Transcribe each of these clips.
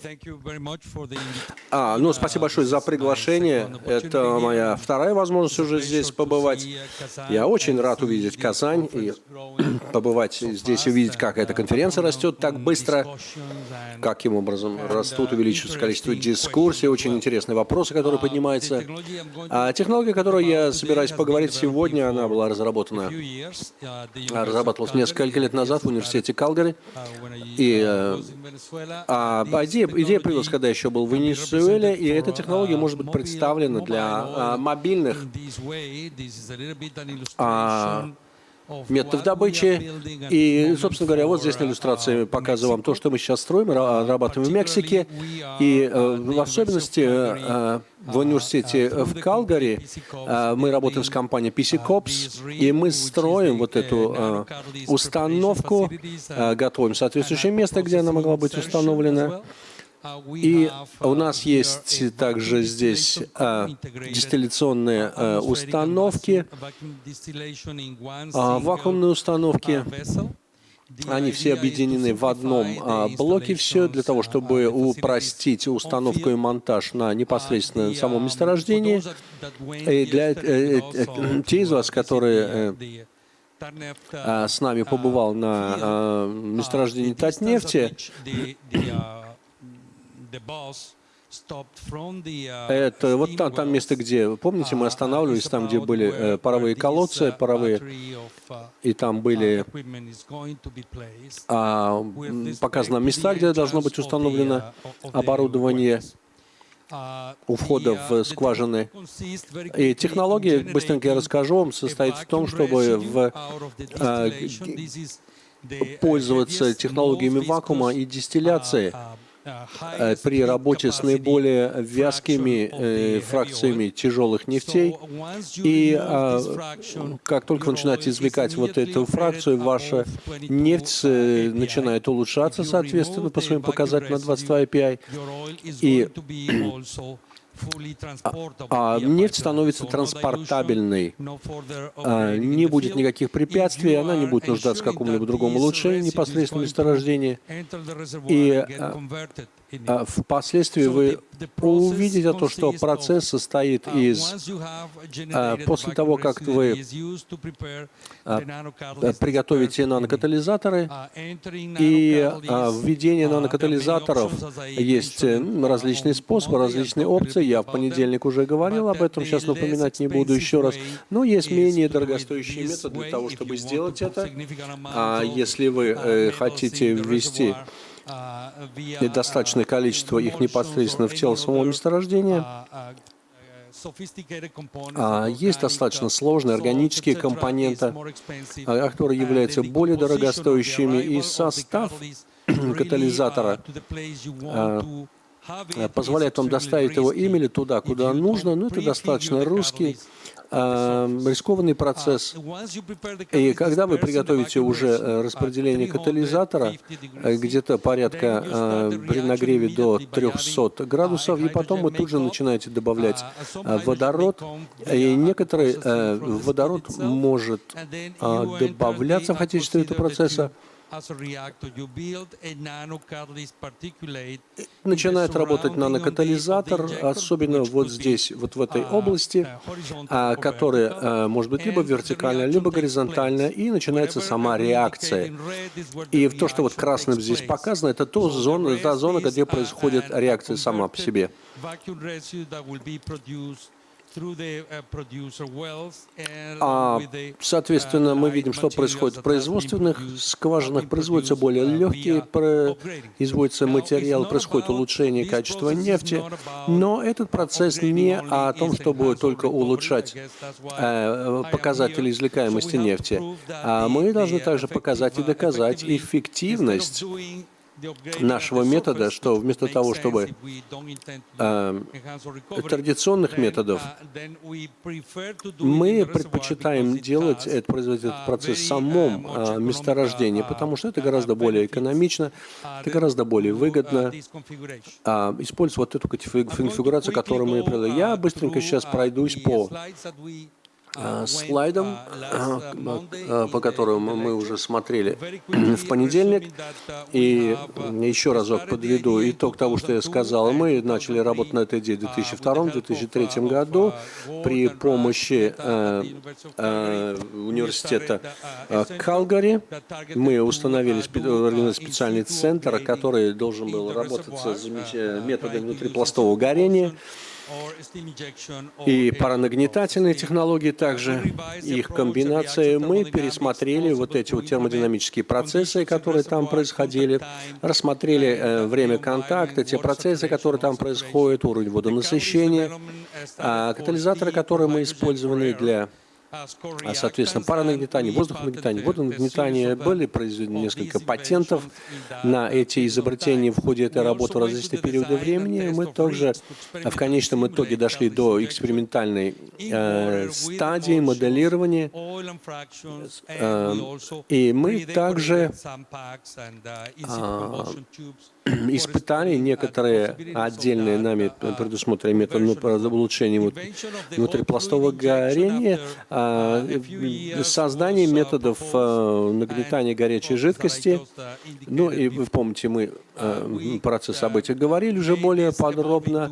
Great. А, ну, спасибо большое за приглашение. Это моя вторая возможность уже здесь побывать. Я очень рад увидеть Казань и побывать здесь и увидеть, как эта конференция растет так быстро, каким образом растут, увеличивается количество дискуссий, очень интересные вопросы, которые поднимаются. А технология, о которой я собираюсь поговорить сегодня, она была разработана, разрабатывалась несколько лет назад в университете Калгари. И э, а, идея, идея появилась, когда еще был в Венесуэле, и эта технология может быть представлена для а, мобильных а, методов добычи. И, собственно говоря, вот здесь на иллюстрации показываю вам то, что мы сейчас строим, разрабатываем в Мексике. И э, в особенности э, в университете в Калгари э, мы работаем с компанией PC Cops, и мы строим вот эту установку, готовим соответствующее место, где она могла быть установлена. И у нас есть также здесь а, дистилляционные а, установки, а, вакуумные установки. Они все объединены в одном а, блоке, все для того, чтобы упростить установку и монтаж на непосредственно самом месторождении. И для э, э, те из вас, которые э, с нами побывал на месторождении Татнефти, Uh, Это вот там, там место, где, помните, мы uh, останавливались, там, где были э, паровые колодцы, uh, паровые, и там были а, показаны места, где должно быть установлено оборудование у входа в скважины. И технология, быстренько я расскажу вам, состоит в том, чтобы в, а, пользоваться технологиями вакуума и дистилляции при работе с наиболее вязкими э, фракциями тяжелых нефтей. И как только вы начинаете извлекать вот эту фракцию, ваша нефть э, начинает улучшаться, соответственно, по своим показателям на 22 API. И а, а нефть становится транспортабельной. А, не будет никаких препятствий, она не будет нуждаться в каком-либо другом улучшении непосредственно месторождения. И впоследствии вы увидите то, что процесс состоит из... После того, как вы приготовите нанокатализаторы, и введение нанокатализаторов есть различные способы, различные опции. Я в понедельник уже говорил об этом, сейчас напоминать не буду еще раз. Но есть менее дорогостоящий метод для того, чтобы сделать это. А если вы э, хотите ввести недостаточное количество их непосредственно в тело самого месторождения, а есть достаточно сложные органические компоненты, а, которые являются более дорогостоящими, и состав катализатора а, позволяет вам доставить его имели туда, куда нужно, но это достаточно русский, рискованный процесс. И когда вы приготовите уже э, распределение катализатора, э, где-то порядка э, при нагреве до 300 градусов, и потом вы тут же начинаете добавлять водород, и некоторый водород может добавляться в качестве этого процесса, Начинает работать нанокатализатор, особенно вот здесь, вот в этой области, а, которая а, может быть либо вертикальная, либо горизонтальная, и начинается сама реакция. И то, что вот красным здесь показано, это та зона, та зона, где происходит реакция сама по себе. Uh, а, соответственно, мы uh, видим, что происходит в производственных скважинах. Производятся более uh, легкие, производится материал, происходит улучшение качества нефти. Но этот процесс не о том, чтобы только улучшать э, показатели извлекаемости нефти. А мы должны также показать и доказать эффективность нашего метода, что вместо того, чтобы э, традиционных методов, мы предпочитаем делать этот, производить этот процесс в самом э, месторождении, потому что это гораздо более экономично, это гораздо более выгодно э, использовать вот эту конфигурацию, которую мы привели. Я быстренько сейчас пройдусь по Э, слайдом, э, по которому мы уже смотрели в понедельник. И еще разок подведу итог того, что я сказал. Мы начали работать на этой идее в 2002-2003 году при помощи э, университета Калгари. Мы установили специальный центр, который должен был работать с методами внутрипластового горения и паранагнетательные технологии также, их комбинации, мы пересмотрели вот эти вот термодинамические процессы, которые там происходили, рассмотрели э, время контакта, те процессы, которые там происходят, уровень водонасыщения, а катализаторы, которые мы использовали для соответственно, паранагнетание, воздухонагнетание, водонагнетание. Были произведены несколько патентов на эти изобретения в ходе этой работы в различные периоды времени. Мы также в конечном итоге дошли до экспериментальной э, стадии моделирования. Э, и мы также э, испытали некоторые отдельные нами предусмотренные методы ну, улучшения вот, внутрипластового горения, а, создание методов а, нагнетания горячей жидкости. Ну и вы помните, мы а, про эти события говорили уже более подробно.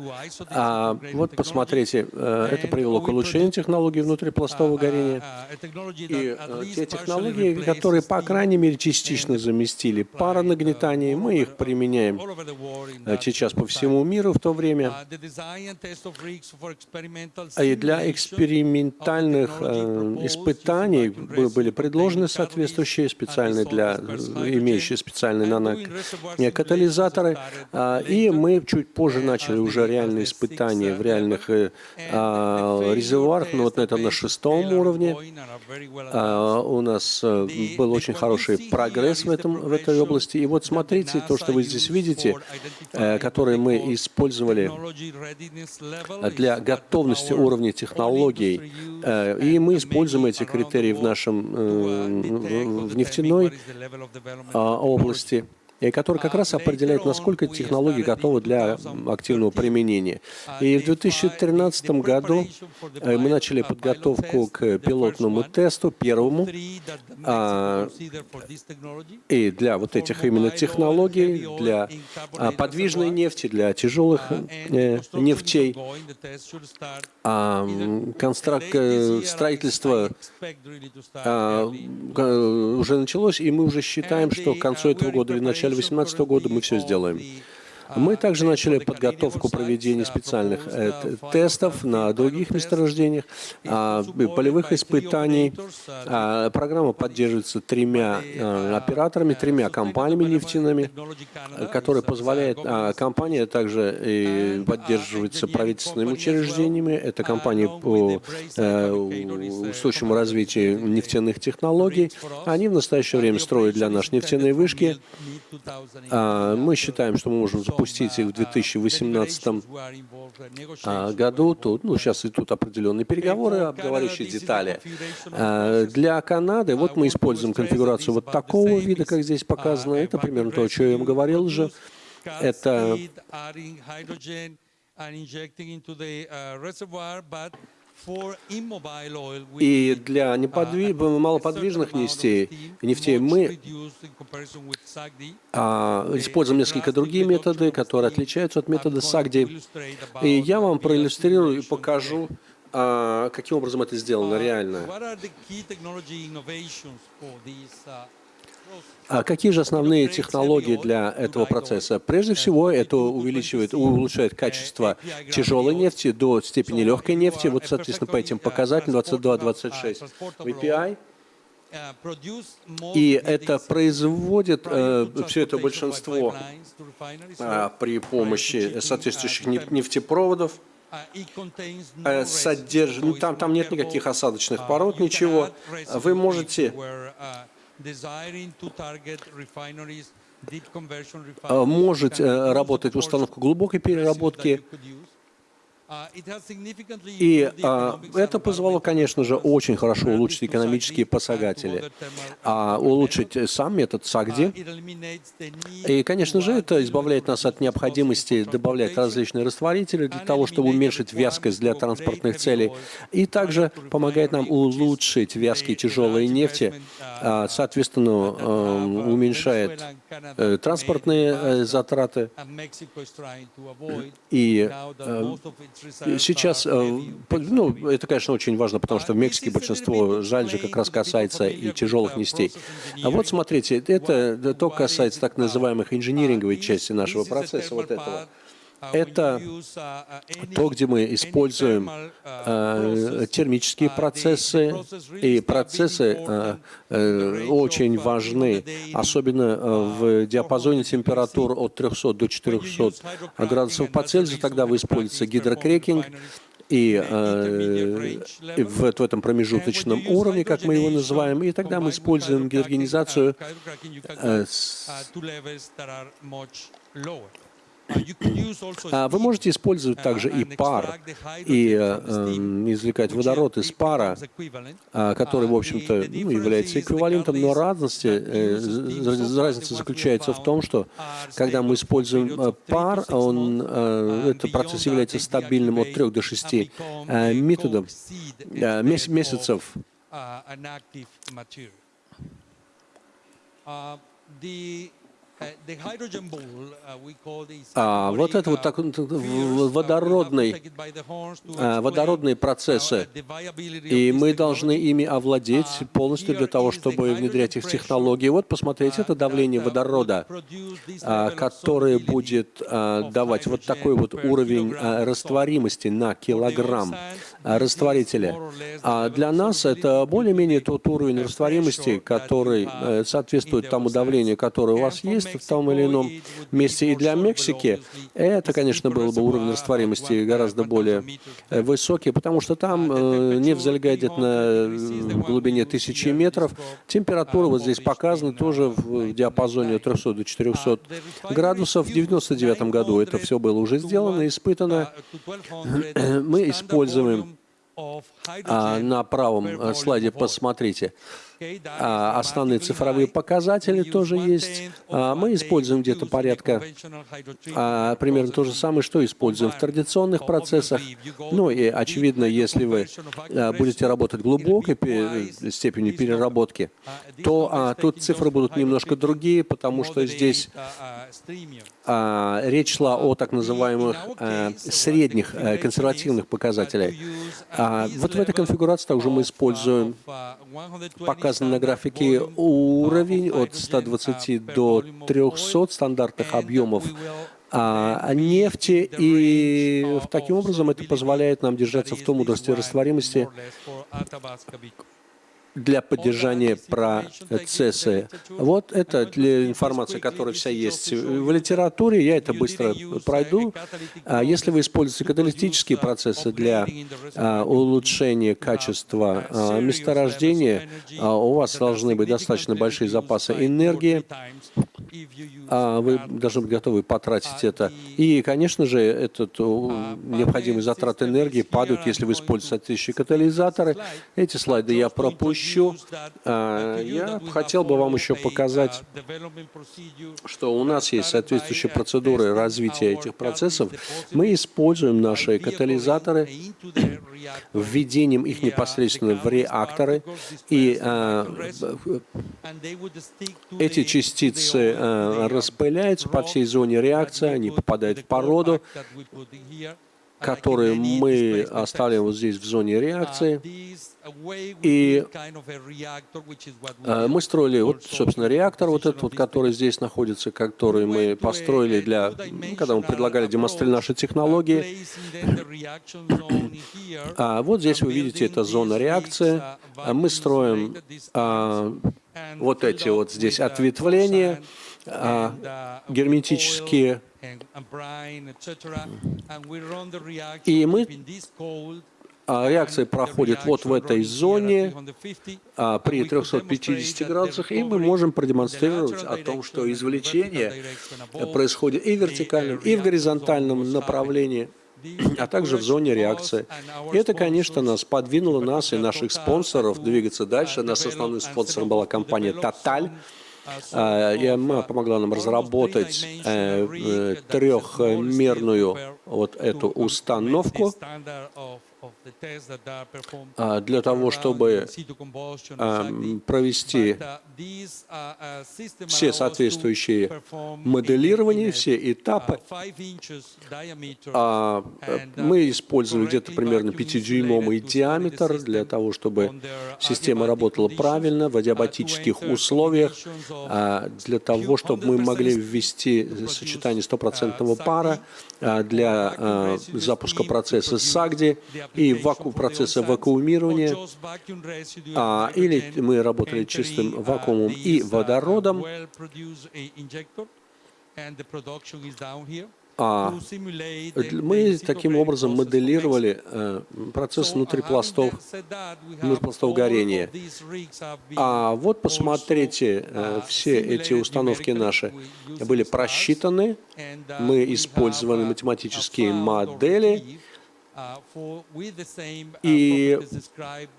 А вот посмотрите, это привело к улучшению технологий внутрипластового горения. И те технологии, которые, по крайней мере, частично заместили паронагнетание, мы их применяем применяем сейчас по всему миру в то время. И для экспериментальных э, испытаний были предложены соответствующие специальные для имеющие специальные нанокатализаторы. А, и мы чуть позже начали уже реальные испытания в реальных э, а, резервуарах, но вот на этом на шестом уровне. А, у нас э, был очень хороший прогресс в, этом, в этой области. И вот смотрите, то, что вы здесь видите, э, которые мы использовали для готовности уровня технологий. И мы используем эти критерии в нашем э, в нефтяной а, области и который как раз определяет, насколько технологии готовы для активного применения. И в 2013 году э, мы начали подготовку к пилотному тесту, первому, а, и для вот этих именно технологий, для а, подвижной нефти, для тяжелых э, нефтей. А. Э, строительство уже началось, и мы уже считаем, что к концу этого года или начале 2018 года мы все сделаем. Мы также начали подготовку проведения специальных э, тестов на других месторождениях, а, полевых испытаний. А, программа поддерживается тремя э, операторами, тремя компаниями нефтяными, которые позволяют... А, компания также и поддерживается правительственными учреждениями. Это компании по э, устойчивому развитию нефтяных технологий. Они в настоящее время строят для нас нефтяные вышки. Мы считаем, что мы можем запустить их в 2018 а, году. Тут, ну, сейчас идут определенные переговоры, обговоряющие детали. А, для Канады вот мы используем конфигурацию вот такого вида, как здесь показано. Это примерно то, о чем я вам говорил уже. Это и для неподвиж... малоподвижных нефтей, нефтей мы а, используем несколько другие методы, которые отличаются от метода САГДИ. И я вам проиллюстрирую и покажу, а, каким образом это сделано реально. А какие же основные технологии для этого процесса? Прежде всего, это увеличивает, улучшает качество тяжелой нефти до степени легкой нефти. Вот, соответственно, по этим показателям 22-26 VPI. И это производит э, все это большинство э, при помощи соответствующих нефтепроводов. Э, содержит, ну, там, там нет никаких осадочных пород, ничего. Вы можете может э, работать установка глубокой переработки, И а, это позволило, конечно же, очень хорошо улучшить экономические показатели, а улучшить сам метод САГДИ. И, конечно же, это избавляет нас от необходимости добавлять различные растворители для того, чтобы уменьшить вязкость для транспортных целей, и также помогает нам улучшить вязкие тяжелые нефти, а, соответственно, уменьшает э, транспортные э, затраты. И Сейчас, э, ну, это, конечно, очень важно, потому что в Мексике большинство жаль же как раз касается и тяжелых нестей. А вот смотрите, это то касается так называемых инжиниринговой части нашего процесса, вот этого. Это то, где мы используем э, термические процессы, и процессы э, э, очень важны, особенно в диапазоне температур от 300 до 400 градусов по Цельсию, тогда вы используете гидрокрекинг, и э, в, в этом промежуточном уровне, как мы его называем, и тогда мы используем гидрогенизацию э, с, вы можете использовать также и пар, и э, эм, извлекать водород из пара, а, который, в общем-то, ну, является эквивалентом, но разности, э, разница заключается в том, что когда мы используем э, пар, он, этот процесс является стабильным от 3 до 6 методов, месяцев. The а, вот это вот так, водородный, а, водородные процессы, и мы должны ими овладеть полностью для того, чтобы внедрять их в технологии. Вот посмотрите, это давление водорода, а, которое будет а, давать вот такой вот уровень растворимости на килограмм растворителя. А для нас это более-менее тот уровень растворимости, который э, соответствует тому давлению, которое у вас есть, в том или ином месте. И для Мексики это, конечно, был бы уровень растворимости гораздо более э, высокий, потому что там э, нефть залегает на глубине тысячи метров. Температура вот здесь показана тоже в диапазоне от 300 до 400 градусов. В 1999 году это все было уже сделано, испытано. Мы используем а, на правом э, слайде посмотрите. А, основные цифровые показатели тоже есть. А, мы используем где-то порядка а, примерно то же самое, что используем в традиционных процессах. Ну и, очевидно, если вы будете работать глубокой степени переработки, то тут цифры будут немножко другие, потому что здесь речь шла о так называемых средних консервативных показателях. Вот в этой конфигурации также мы используем показатели показан на графике уровень от 120 до 300 стандартных объемов. а, нефти, и таким образом это позволяет нам держаться в том уровне растворимости, для поддержания процесса. Вот это для информации, которая вся есть в литературе, я это быстро пройду. А если вы используете каталитические процессы для а, улучшения качества а, месторождения, у вас должны быть достаточно большие запасы энергии, вы должны быть готовы потратить это. И, конечно же, этот необходимый затрат энергии падают, если вы используете соответствующие катализаторы. Эти слайды я пропущу еще, а, я хотел бы вам еще показать, что у нас есть соответствующие процедуры развития этих процессов. Мы используем наши катализаторы, введением их непосредственно в реакторы, и а, эти частицы а, распыляются по всей зоне реакции, они попадают в породу, которые мы оставляем вот здесь в зоне реакции. И э, мы строили, вот, собственно, реактор вот этот, вот, который здесь находится, который мы построили для, ну, когда мы предлагали демонстрировать наши технологии. А вот здесь вы видите, это зона реакции. А мы строим а, вот эти вот здесь ответвления а, герметические и мы а, реакция проходит вот в этой зоне а, при 350 градусах, и мы можем продемонстрировать о том, что извлечение происходит и в вертикальном, и в горизонтальном направлении. а также в зоне реакции. И это, конечно, нас подвинуло, нас и наших спонсоров двигаться дальше. Наш основным спонсором была компания Total, а, и она помогла нам разработать э, э, трехмерную вот эту установку, для того, чтобы а, провести все соответствующие моделирования, все этапы. А, мы использовали где-то примерно 5-дюймовый диаметр для того, чтобы система работала правильно в адиабатических условиях, для того, чтобы мы могли ввести сочетание стопроцентного пара для запуска процесса САГДИ и ваку процесса вакуумирования, а, или мы работали чистым вакуумом и водородом, а мы таким образом моделировали э, процесс внутрипластов, внутрипластов горения. А вот посмотрите, э, все эти установки наши были просчитаны, мы использовали математические модели, и,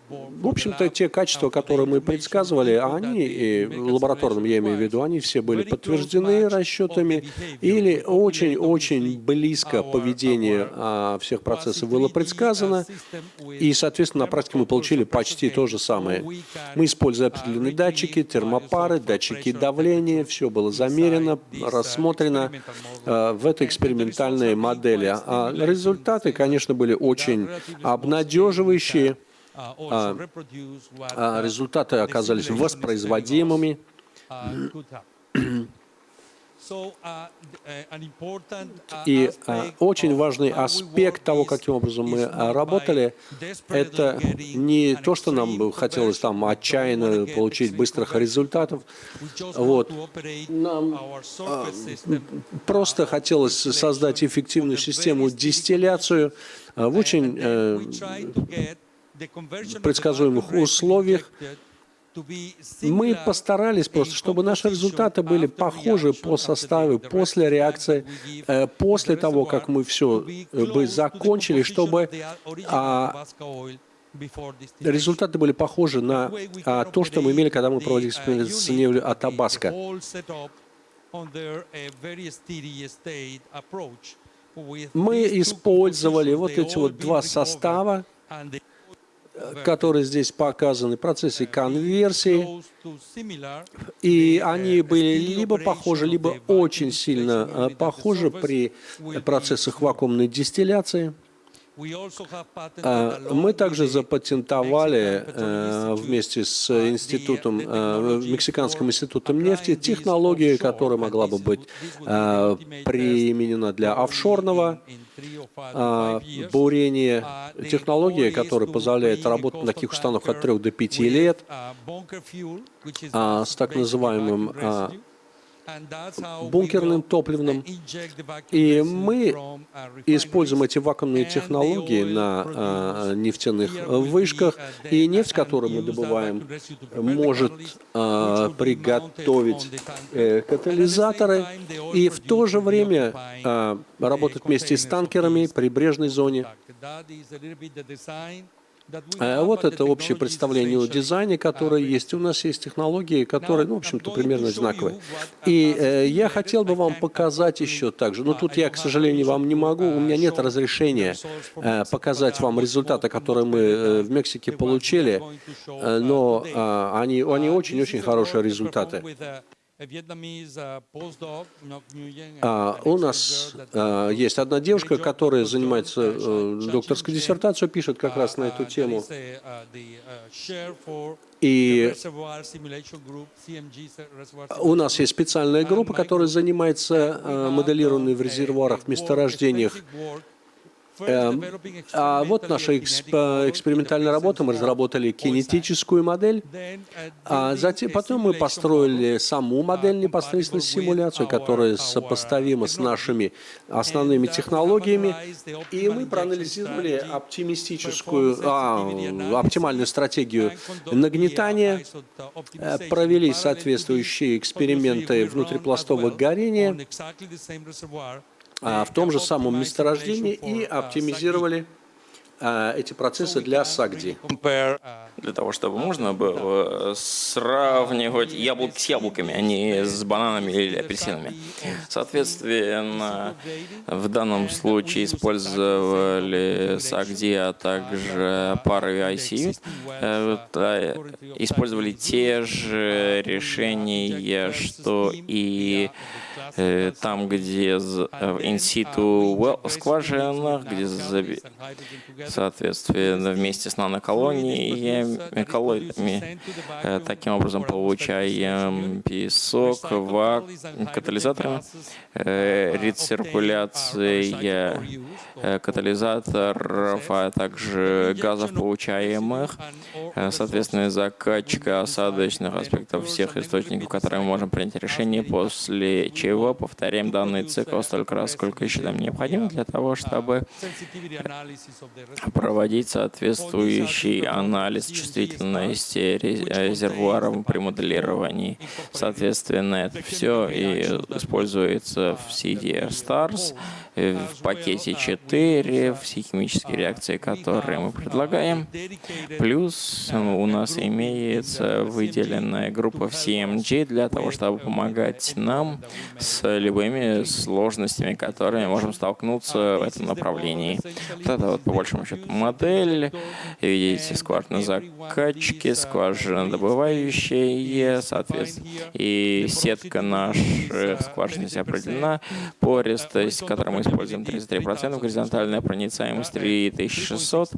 в общем-то, те качества, которые мы предсказывали, они, и лабораторным я имею в виду, они все были подтверждены расчетами, или очень-очень близко поведение а, всех процессов было предсказано, и, соответственно, на практике мы получили почти то же самое. Мы используя определенные датчики, термопары, датчики давления, все было замерено, рассмотрено а, в этой экспериментальной модели. А результаты, конечно, были были очень обнадеживающие. А, а результаты оказались воспроизводимыми. И очень важный аспект того, каким образом мы работали, это не то, что нам хотелось там отчаянно получить быстрых результатов. Вот. Нам просто хотелось создать эффективную систему дистилляцию, в очень э, предсказуемых условиях. Мы постарались просто, чтобы наши результаты были похожи по составу, после реакции, э, после того, как мы все э, бы закончили, чтобы а, результаты были похожи на а, то, что мы имели, когда мы проводили эксперимент с нефтью от Табаско. Мы использовали вот эти вот два состава, которые здесь показаны, в процессе конверсии, и они были либо похожи, либо очень сильно э, похожи при процессах вакуумной дистилляции. А, мы также запатентовали э, вместе с институтом, э, Мексиканским институтом нефти технологию, которая могла бы быть э, применена для офшорного бурения, технология, которая позволяет работать на таких установках от 3 до 5 лет а, с так называемым бункерным топливным. И мы используем эти вакуумные технологии на а, нефтяных вышках, и нефть, которую мы добываем, может а, приготовить э, катализаторы и в то же время а, работать вместе с танкерами в прибрежной зоне. А вот это общее представление о дизайне, которое есть. У нас есть технологии, которые, ну, в общем-то, примерно одинаковые. И э, я хотел бы вам показать еще также, но тут я, к сожалению, вам не могу, у меня нет разрешения э, показать вам результаты, которые мы э, в Мексике получили, э, но э, они очень-очень хорошие результаты. А, у нас а, есть одна девушка, которая занимается э, докторской диссертацией, пишет как раз на эту тему. И у нас есть специальная группа, которая занимается э, моделированием в резервуарах, в месторождениях а вот наша экспериментальная работа. Мы разработали кинетическую модель, а затем, потом мы построили саму модель непосредственно симуляцию, которая сопоставима с нашими основными технологиями, и мы проанализировали оптимистическую, а, оптимальную стратегию нагнетания, э, провели соответствующие эксперименты внутрипластового горения, в том же самом месторождении и оптимизировали эти процессы для САГДИ для того, чтобы можно было сравнивать яблоки с яблоками, а не с бананами или апельсинами. Соответственно, в данном случае использовали SACD, а также пары ICU, э, использовали те же решения, что и э, там, где инситу скважинах, где, соответственно, вместе с наноколониями коллоидами. Э, таким образом получаем песок, вак, катализаторами, э, рециркуляция э, катализаторов, а также газов получаемых, соответственно, закачка осадочных аспектов всех источников, которые мы можем принять решение, после чего повторяем данный цикл столько раз, сколько еще нам необходимо для того, чтобы проводить соответствующий анализ чувствительности резервуаров при моделировании. Соответственно, это все и используется в CDR Stars, в пакете 4, все химические реакции, которые мы предлагаем. Плюс у нас имеется выделенная группа в CMG для того, чтобы помогать нам с любыми сложностями, которыми можем столкнуться в этом направлении. Вот это вот по большому счету модель. Видите, скважина закачки, скважина добывающая, соответственно, и сетка наших скважин здесь определена, пористость, которую мы используем 33%, горизонтальная проницаемость 3600,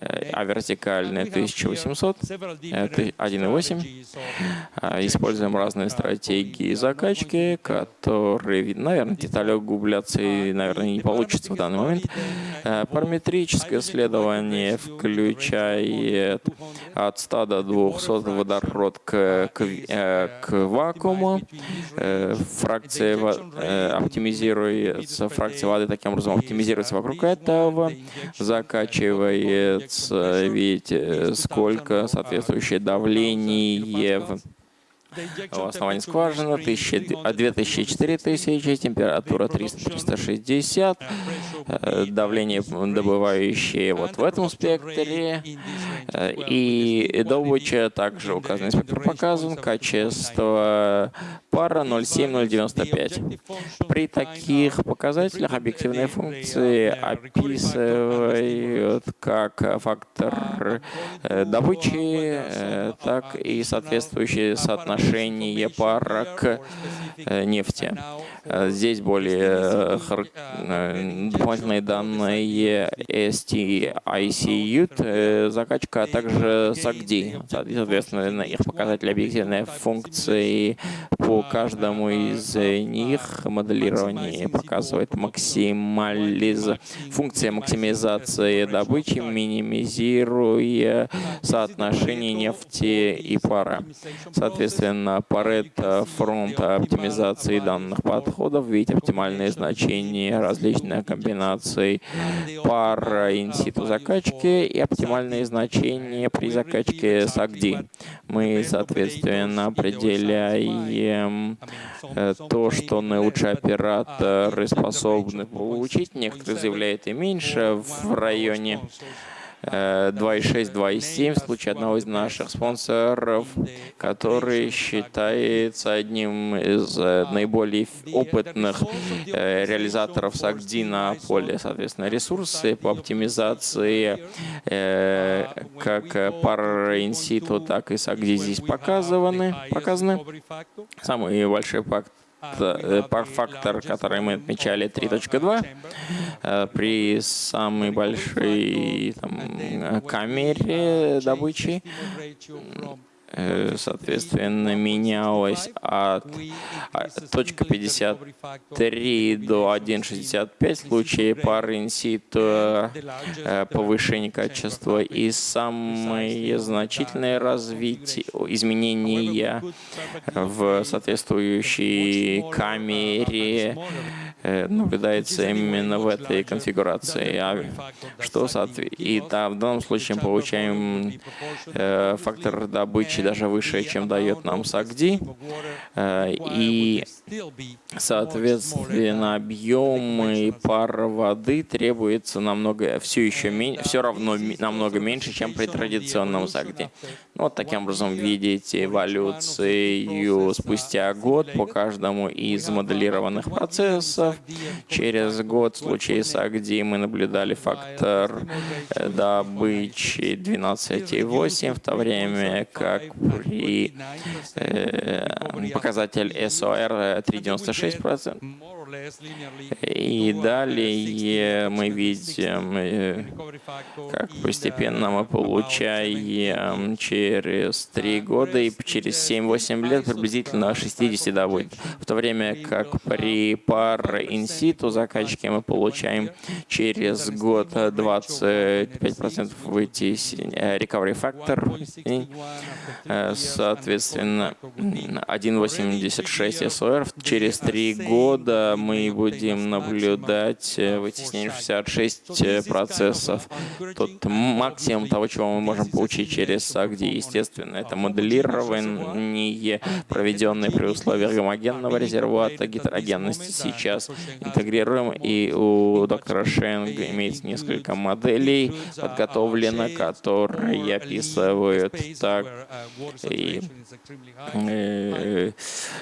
э, а вертикальная 1800, 1.8. А, используем разные стратегии закачки, которые, наверное, детали углубляться и, наверное, не получится в данный момент. Э, параметрическое исследование включает от 100 до 200 водород к, к, э, к вакууму. Фракция оптимизируется оптимизируется фракция воды таким образом, оптимизируется вокруг этого, закачивается, видите, сколько соответствующее давление. в в основании скважины 2000-4000, температура 300-360, э, давление добывающее вот в этом спектре, э, и добыча также указан спектр показан, качество пара 0,7-0,95. При таких показателях объективные функции описывают как фактор э, добычи, так и соответствующие соотношения отношение пара к э, нефти. Э, здесь более э, дополнительные данные STICU, закачка, а также SACD. Соответственно, их показатели объективной функции по каждому из них моделирование показывает максимализ... функция максимизации добычи, минимизируя соотношение нефти и пара. Соответственно, на Pareto фронта оптимизации данных подходов, ведь оптимальные значения различных комбинаций пар инситу закачки и оптимальные значения при закачке SACD. Мы, соответственно, определяем э, то, что наилучшие операторы способны получить. Некоторые заявляют и меньше в районе 2.6, 2.7 в случае одного из наших спонсоров, который считается одним из э, наиболее опытных э, реализаторов САГДИ на поле. Соответственно, ресурсы по оптимизации э, как пар так и САГДИ здесь показаны. показаны. Самый большой факт фактор, который мы отмечали, 3.2, э, при самой большой там, камере добычи Э, соответственно, менялось от точка 53 до 1.65 в случае пары инситу э, повышения качества и самые значительные развития, изменения в соответствующей камере Э, наблюдается именно в этой конфигурации. А что и да, в данном случае мы получаем э, фактор добычи даже выше, чем дает нам САГДИ. Э, и, соответственно, объем и пара воды требуется намного, все еще меньше, все равно намного меньше, чем при традиционном САГДИ. Ну, вот таким образом видите эволюцию спустя год по каждому из моделированных процессов Через год в случае с Агди мы наблюдали фактор добычи 12,8, в то время как при э, показатель SOR 3,96%. И далее мы видим, э, как постепенно мы получаем через 3 года и через 7-8 лет приблизительно 60 да, будет. В то время как при пар инситу закачки мы получаем через год 25% вытеснения recovery factor, э, соответственно 1,86 SOR. Через 3 года мы будем наблюдать э, вытеснение 66 э, процессов. Тут максимум того, чего мы можем получить через SAGD, естественно, это моделирование, проведенное при условиях гомогенного резервуата гетерогенности. Сейчас интегрируем, и у доктора Шенг имеется несколько моделей подготовлено, которые описывают так и, э,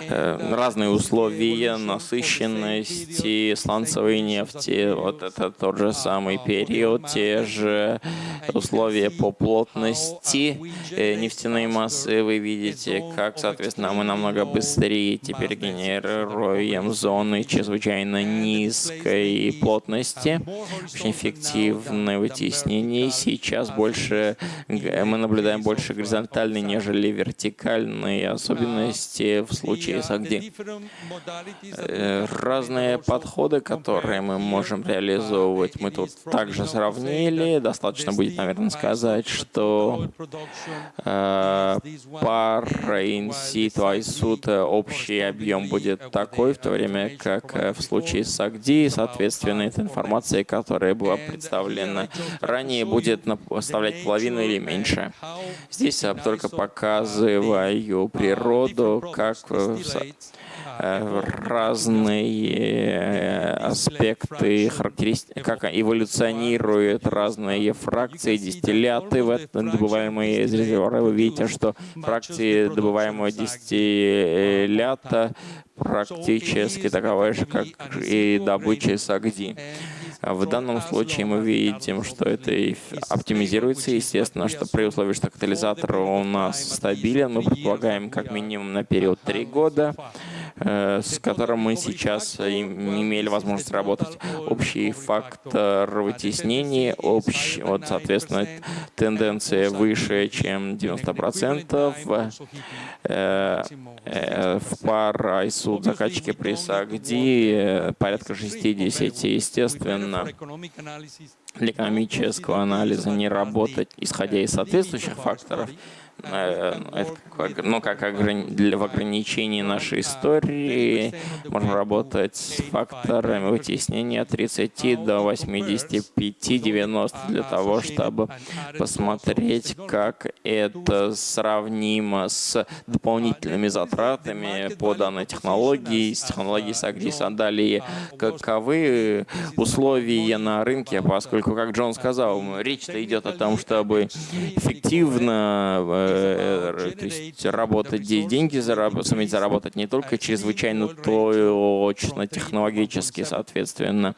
э, разные условия, насыщенные нефти, сланцевой нефти. Вот это тот же самый период, те же условия по плотности э, нефтяной массы. Вы видите, как, соответственно, мы намного быстрее теперь генерируем зоны чрезвычайно низкой плотности, очень эффективное вытеснение. Сейчас больше мы наблюдаем больше горизонтальной, нежели вертикальные особенности в случае с Агди разные подходы, которые мы можем реализовывать. Мы тут также сравнили. Достаточно будет, наверное, сказать, что э, пара инситу айсут общий объем будет такой, в то время как э, в случае с АГДИ, соответственно, эта информация, которая была представлена ранее, будет составлять половину или меньше. Здесь я только показываю природу, как Э, разные э, аспекты, характеристики, как эволюционируют разные фракции, дистилляты, добываемые из резервуара. Вы видите, что фракции добываемого дистиллята практически такова же, как и добыча САГДИ. В данном случае мы видим, что это оптимизируется. Естественно, что при условии, что катализатор у нас стабилен, мы предполагаем как минимум на период 3 года. Э, с которым мы сейчас имели возможность работать. Общий фактор вытеснения, общ, вот, соответственно, тенденция выше, чем 90%. Э, э, в пар ISU закачки при САГДИ порядка 60, естественно для экономического анализа не работать, исходя из соответствующих факторов, Э, как, ну, как для, в ограничении нашей истории можно работать с факторами вытеснения от 30 до 85-90 для того, чтобы посмотреть, как это сравнимо с дополнительными затратами по данной технологии, с технологией SAGDIS. Далее, каковы условия на рынке, поскольку, как Джон сказал, речь-то идет о том, чтобы эффективно э, Э, то есть работать, деньги зараб суметь заработать не только чрезвычайно точно, технологически, соответственно,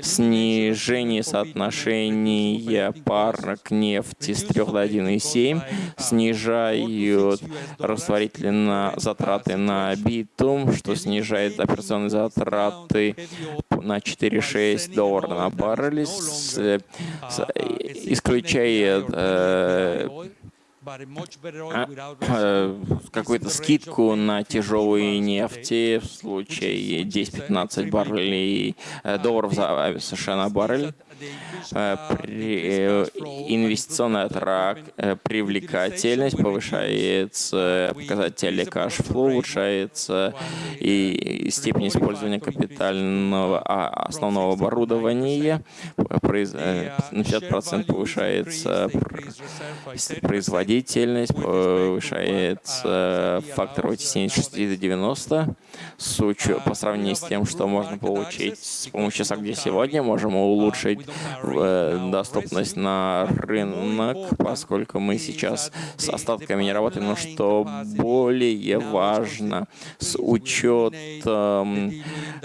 снижение соотношения пар к нефти с 3 до 1,7 снижают растворительные затраты на битум, что снижает операционные затраты на 4,6 долларов на баррель, исключая э, какую-то скидку на тяжелые нефти в случае 10-15 баррелей э, долларов за США на баррель. Э, инвестиционная трак, привлекательность, повышается показатели кашфлоу, улучшается и степень использования капитального а, основного оборудования, на 50% повышается производительность, повышается фактор вытеснения 60 до 90 с учетом, по сравнению с тем, что можно получить с помощью SAGD сегодня, можем улучшить э, доступность на рынок, поскольку мы сейчас с остатками не работаем, но что более важно, с учетом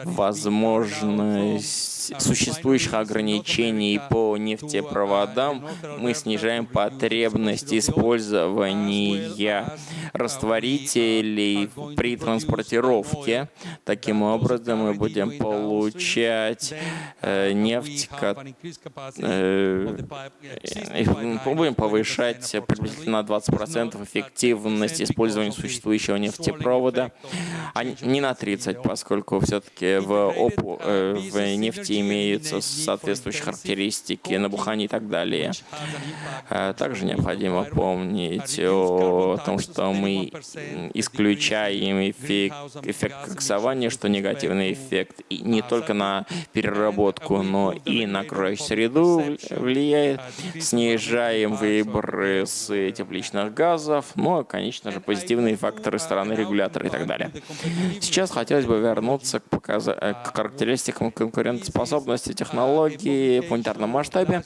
возможности существующих ограничений по нефтепроводам, мы снижаем потребность использования растворителей при транспортировке. Таким образом, мы будем получать э, нефть, э, будем повышать приблизительно на 20% эффективность использования существующего нефтепровода, а не на 30, поскольку все-таки в, э, в нефти имеются соответствующие характеристики, набухание и так далее. Также необходимо помнить о том, что мы исключаем эффект, эффект коксования, что негативный эффект и не только на переработку, но и на окружающую среду влияет. Снижаем выбросы тепличных газов, ну, а, конечно же, позитивные факторы стороны регулятора и так далее. Сейчас хотелось бы вернуться к, показ... к характеристикам конкурентоспособности технологии в планетарном масштабе.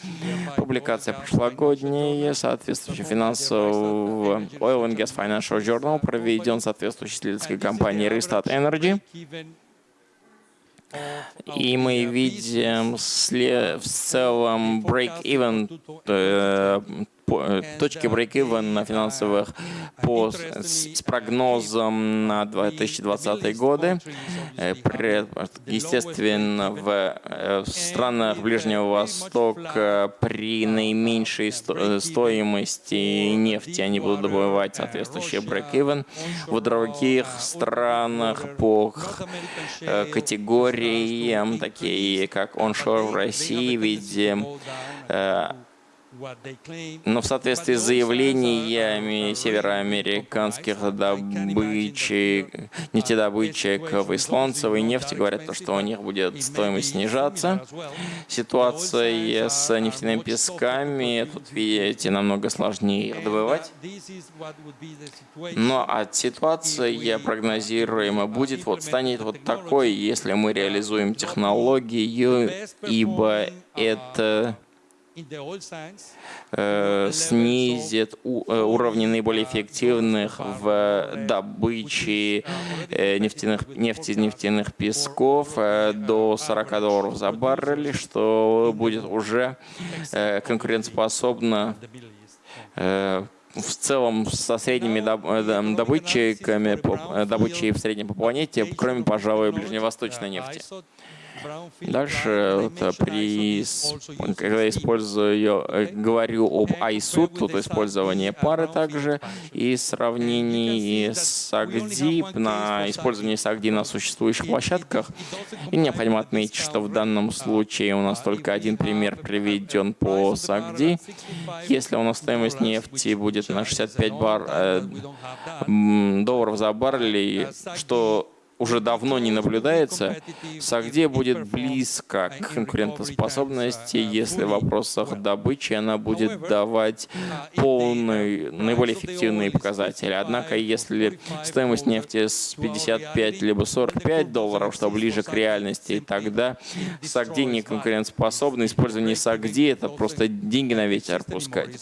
Публикация прошлогодняя, соответствующая финансового Oil and Gas Financial Journal, проведен соответствующей исследовательской компанией Restart Energy. И мы видим в целом break-even Э, точки break-even на финансовых по, с прогнозом на 2020 годы. Э, естественно, в, э, в странах Ближнего Востока при наименьшей стоимости нефти они будут добывать соответствующий break-even. В других странах по категориям, такие как onshore в России, видим но в соответствии с заявлениями североамериканских добычек, нефтедобытчиков и слонцевой нефти говорят, то, что у них будет стоимость снижаться. Ситуация с нефтяными песками, тут видите, намного сложнее их добывать. Но от ситуации прогнозируемо будет, вот станет вот такой, если мы реализуем технологию, ибо это снизит э, уровни наиболее эффективных в добыче э, нефтяных, нефти нефтяных песков до 40 долларов за баррель, что будет уже конкурентоспособно в целом со средними добытчиками, добычей в среднем по планете, кроме, пожалуй, ближневосточной нефти. Дальше, вот, при, когда использую, э, говорю об ISUT, тут использование пары также, и сравнении с AGDI, на использование SAGD на существующих площадках. И необходимо отметить, что в данном случае у нас только один пример приведен по SAGD. Если у нас стоимость нефти будет на 65 бар, э, долларов за баррель, что уже давно не наблюдается, Сагде будет близко к конкурентоспособности, если в вопросах добычи она будет давать полные, наиболее эффективные показатели. Однако, если стоимость нефти с 55 либо 45 долларов, что ближе к реальности, тогда Сагди не конкурентоспособно. Использование Сагди — это просто деньги на ветер пускать.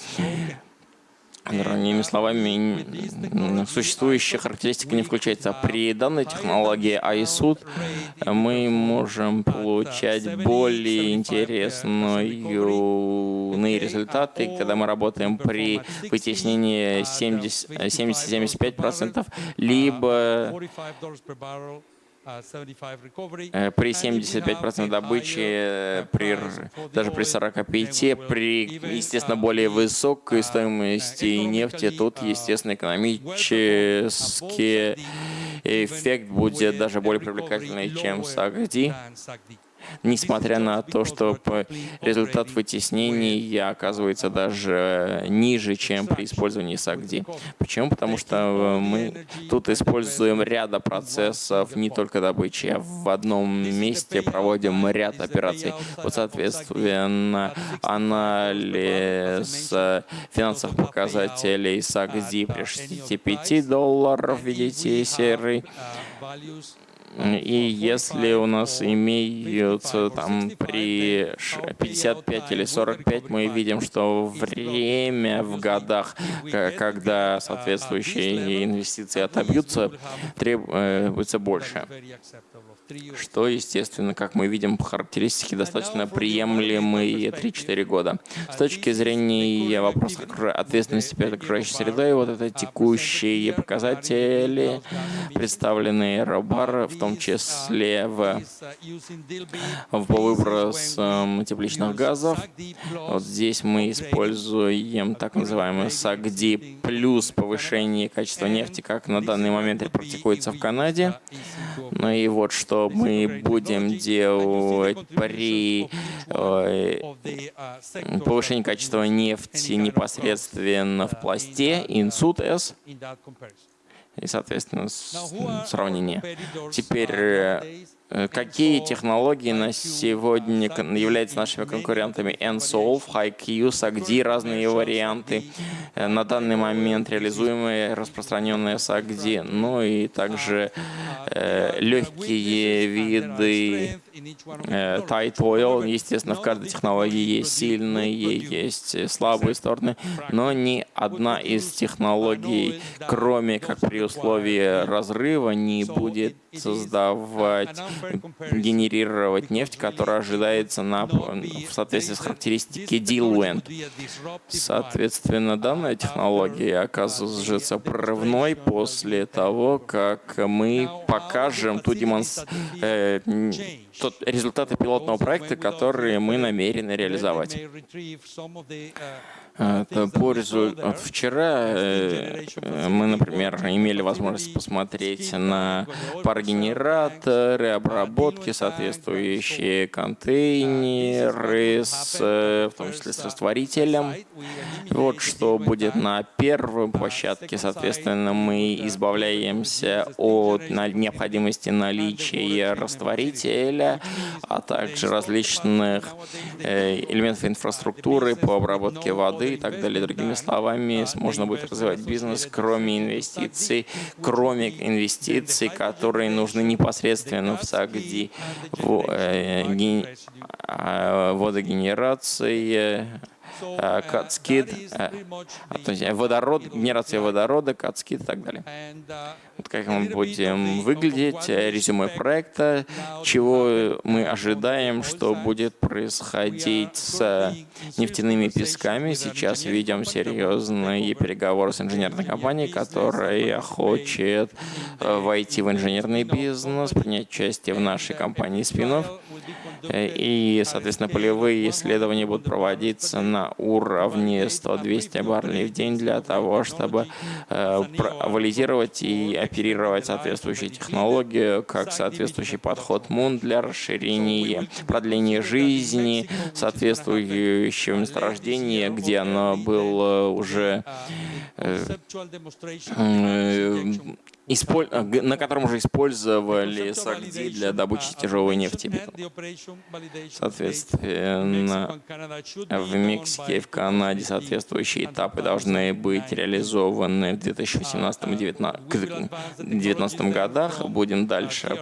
Другими словами, существующая характеристика не включается. При данной технологии iSUD мы можем получать более интересные результаты, когда мы работаем при вытеснении 70-75%, либо при 75% добычи, э, при, даже при 45%, при, естественно, более высокой стоимости нефти, тут, естественно, экономический эффект будет даже более привлекательный, чем в Сагди. Несмотря на то, что результат вытеснения оказывается даже ниже, чем при использовании SAGD. Почему? Потому что мы тут используем ряда процессов, не только добычи, а в одном месте проводим ряд операций. Вот, соответственно, анализ финансовых показателей SAGD при 65 долларов, видите, серый, и если у нас имеются там при 55 или 45, мы видим, что время в годах, когда соответствующие инвестиции отобьются, требуется больше что, естественно, как мы видим, по характеристике достаточно приемлемые 3-4 года. С точки зрения вопроса ответственности перед окружающей средой, вот это текущие показатели, представленные Робар, в том числе в, в по выбросам тепличных газов. Вот здесь мы используем так называемый САГДИ плюс повышение качества нефти, как на данный момент практикуется в Канаде. Ну и вот что мы будем делать при э, повышении качества нефти непосредственно в пласте, инсут S и, соответственно, сравнение. Теперь, э, какие технологии на сегодня являются нашими конкурентами? NSOLV, HiQ, SAGD, разные варианты, э, на данный момент реализуемые, распространенные SAGD, ну и также э, легкие виды э, tight oil. Естественно, в каждой технологии есть сильные, есть слабые стороны, но ни одна из технологий, кроме как при условии разрыва, не будет создавать, генерировать нефть, которая ожидается на, в соответствии с характеристикой diluent. Соответственно, данная технология оказывается прорывной после того, как мы покажем ту демонс... тот результаты пилотного проекта, которые мы намерены реализовать. Это по результату. Вчера э, мы, например, имели возможность посмотреть на парогенераторы, обработки, соответствующие контейнеры, с, в том числе с растворителем. Вот что будет на первой площадке. Соответственно, мы избавляемся от необходимости наличия растворителя, а также различных э, элементов инфраструктуры по обработке воды и так далее. Другими словами, можно будет развивать бизнес, кроме инвестиций, кроме инвестиций, которые нужны непосредственно в САГДИ, в, э, а, водогенерации, кацкид, э, то есть водород, генерация водорода, кацкид и так далее. Вот как мы будем выглядеть, резюме проекта, чего мы ожидаем, что будет происходить с нефтяными песками. Сейчас ведем серьезные переговоры с инженерной компанией, которая хочет э, войти в инженерный бизнес, принять участие в нашей компании спинов. Э, и, соответственно, полевые исследования будут проводиться на уровне 100-200 баррелей в день для того, чтобы э, валидировать и оперировать соответствующие технологии, как соответствующий подход МУН для расширения, продления жизни соответствующего месторождения, где оно было уже э, на котором уже использовали САГДИ для добычи тяжелой нефти. Соответственно, в Мексике и в Канаде соответствующие этапы должны быть реализованы в 2018-2019 годах. Будем дальше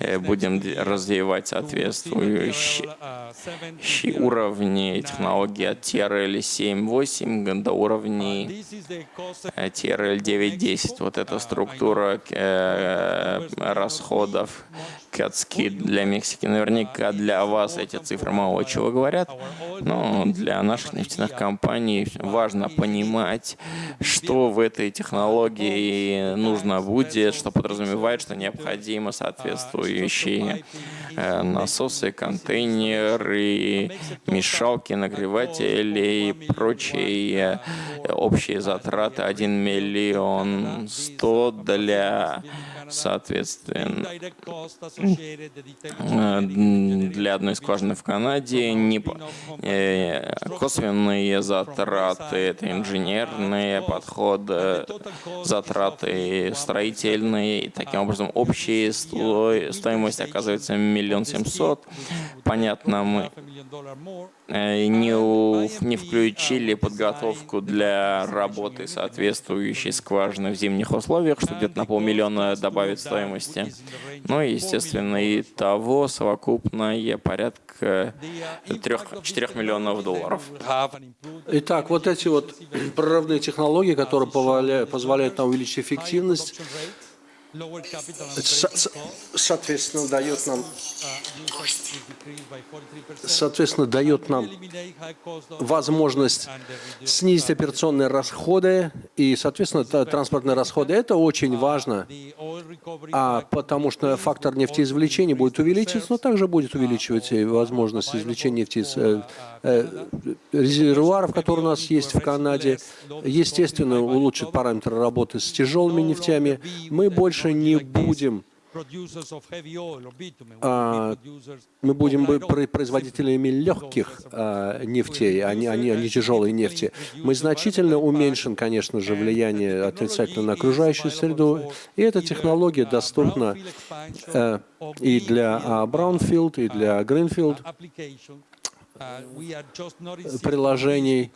э, будем развивать соответствующие уровни технологий от TRL 7.8 до уровней TRL 9.10. Вот эта структура структура э, расходов Кацки для Мексики. Наверняка для вас эти цифры мало чего говорят, но для наших нефтяных компаний важно понимать, что в этой технологии нужно будет, что подразумевает, что необходимо соответствующие э, насосы, контейнеры, мешалки, нагреватели и прочие общие затраты. 1 миллион 100 для Соответственно, э, для одной скважины в Канаде не, э, косвенные затраты, это инженерные подходы, затраты строительные. И таким образом, общая стоимость оказывается миллион семьсот. Понятно, мы э, не, не включили подготовку для работы соответствующей скважины в зимних условиях, что где-то на полмиллиона добавит стоимости. Ну и, естественно, и того совокупное порядка 3-4 миллионов долларов. Итак, вот эти вот прорывные технологии, которые позволяют нам увеличить эффективность, соответственно, дает нам, соответственно, дает нам возможность снизить операционные расходы и, соответственно, транспортные расходы. Это очень важно, а потому что фактор нефтеизвлечения будет увеличиваться, но также будет увеличивать возможность извлечения нефти из э, э, резервуаров, которые у нас есть в Канаде. Естественно, улучшит параметры работы с тяжелыми нефтями. Мы больше больше не будем а, мы будем производителями легких а, нефтей, а не, а, не, а не тяжелой нефти. Мы значительно уменьшим, конечно же, влияние отрицательно на окружающую среду, и эта технология доступна а, и для а, Brownfield, и для Greenfield приложений.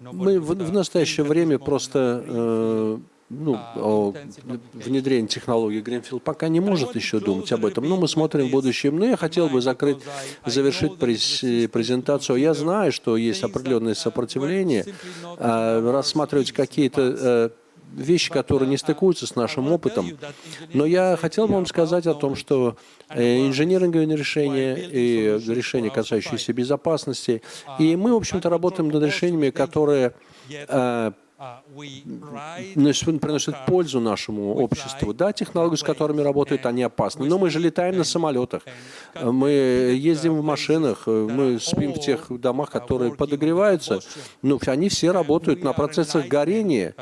Мы в, в настоящее время просто э, ну, о внедрении технологии Greenfield пока не может еще думать об этом, но мы смотрим в будущем. Но я хотел бы закрыть, завершить презентацию. Я знаю, что есть определенное сопротивление, а, рассматривать какие-то э, вещи, которые не стыкуются с нашим опытом. Но я хотел бы вам сказать о том, что э, инженеринговые решения и решения, касающиеся безопасности, и мы, в общем-то, работаем над решениями, которые э, приносят пользу нашему обществу. Да, технологии, с которыми работают, они опасны, но мы же летаем на самолетах, мы ездим в машинах, мы спим в тех домах, которые подогреваются. Ну, они все работают на процессах горения,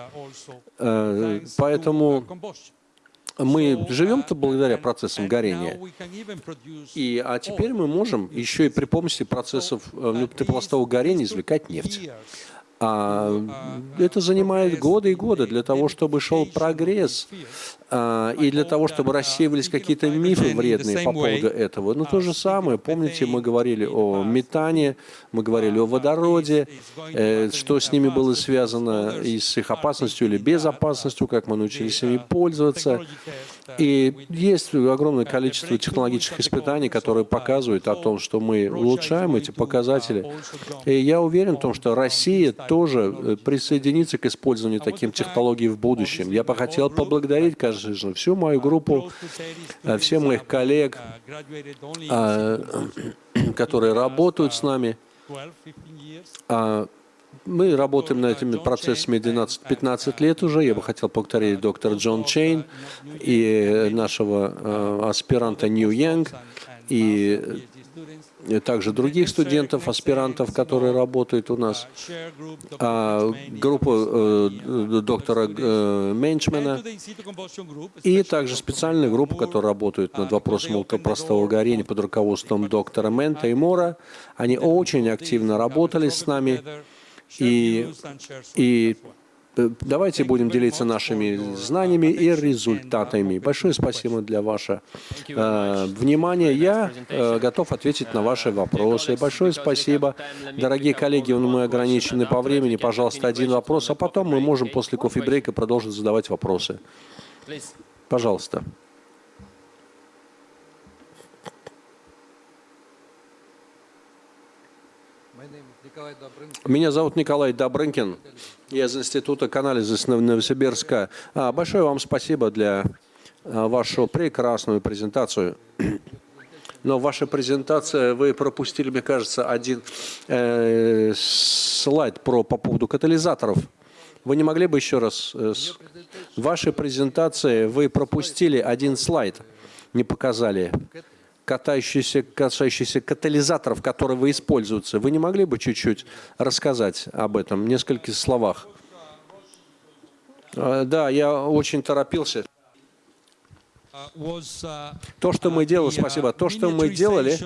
э, поэтому мы живем-то благодаря процессам горения. И, а теперь мы можем еще и при помощи процессов э, теплостого горения извлекать нефть. А это занимает годы и годы для того, чтобы шел прогресс, а, и для того, чтобы рассеивались какие-то мифы вредные по поводу этого. Но то же самое, помните, мы говорили о метане, мы говорили о водороде, э, что с ними было связано и с их опасностью или безопасностью, как мы научились ими пользоваться. И есть огромное количество технологических испытаний, которые показывают о том, что мы улучшаем эти показатели. И я уверен в том, что Россия тоже э, присоединится к использованию таких технологий в будущем. Я бы хотел поблагодарить, конечно, всю мою группу, э, всех моих коллег, э, которые работают с нами. А, мы работаем над этими процессами 12-15 лет уже. Я бы хотел повторить доктора Джон Чейн и нашего э, аспиранта Нью Янг, и также других студентов, аспирантов, которые работают у нас, а, группу э, доктора э, Менчмена и также специальную группу, которая работает над вопросом молотопростого горения под руководством доктора Мента и Мора. Они очень активно работали с нами. И, и э, давайте будем делиться нашими знаниями и результатами. Большое спасибо для вашего э, внимания. Я э, готов ответить на ваши вопросы. Большое спасибо. Дорогие коллеги, мы ограничены по времени. Пожалуйста, один вопрос, а потом мы можем после кофе-брейка продолжить задавать вопросы. Пожалуйста. Меня зовут Николай Добрынкин. Я из Института канализа Новосибирска. А, большое вам спасибо для а, вашу прекрасную презентацию. Но в вашей презентации вы пропустили, мне кажется, один э, слайд про, по поводу катализаторов. Вы не могли бы еще раз... Э, с... Вашей презентации вы пропустили один слайд, не показали катающиеся, касающиеся катализаторов, которые вы используете. Вы не могли бы чуть-чуть рассказать об этом в нескольких словах? А, да, я очень торопился. То, что мы делали, спасибо, то, что мы делали,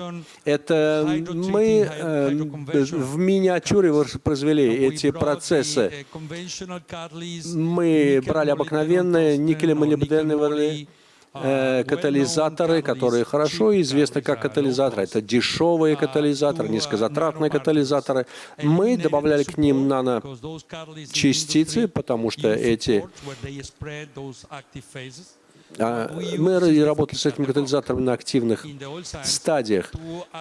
это мы э, в миниатюре воспроизвели эти процессы. Мы брали обыкновенные никелемолибденовые э, катализаторы, которые хорошо известны как катализаторы. Это дешевые катализаторы, низкозатратные катализаторы. Мы добавляли к ним наночастицы, потому что эти а, мы работали с этими катализаторами на активных стадиях,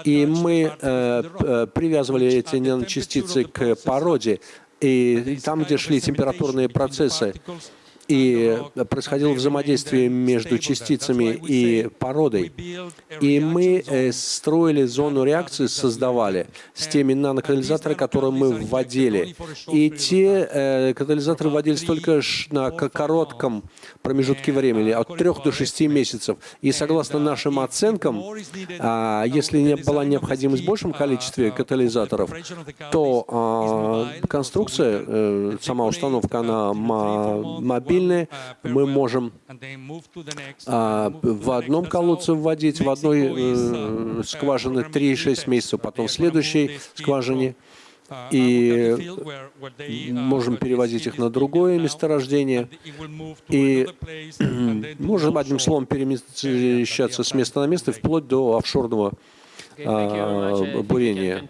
и мы э, э, привязывали эти наночастицы к породе, и там, где шли температурные процессы, и происходило взаимодействие между частицами и породой. И мы э, строили зону реакции, создавали с теми нанокатализаторами, которые мы вводили. И те э, катализаторы вводились только на коротком промежутке времени, от 3 до 6 месяцев. И согласно нашим оценкам, а, если не была необходимость в большем количестве катализаторов, то а, конструкция, э, сама установка, она мобильная, мы можем а, в одном колодце вводить, в одной э, скважине 3-6 месяцев, потом в следующей скважине, и можем перевозить их на другое месторождение, и можем, одним словом, перемещаться с места на место, вплоть до офшорного а, бурения.